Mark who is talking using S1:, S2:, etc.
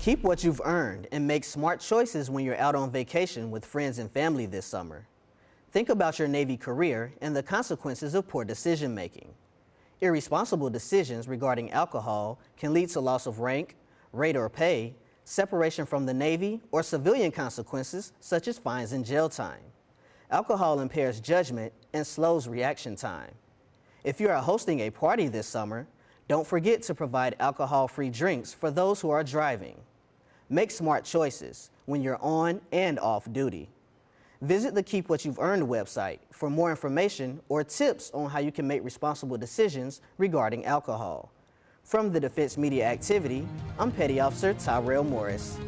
S1: Keep what you've earned and make smart choices when you're out on vacation with friends and family this summer. Think about your Navy career and the consequences of poor decision making. Irresponsible decisions regarding alcohol can lead to loss of rank, rate or pay, separation from the Navy, or civilian consequences such as fines and jail time. Alcohol impairs judgment and slows reaction time. If you are hosting a party this summer, don't forget to provide alcohol-free drinks for those who are driving. Make smart choices when you're on and off duty. Visit the Keep What You've Earned website for more information or tips on how you can make responsible decisions regarding alcohol. From the Defense Media Activity, I'm Petty Officer Tyrell Morris.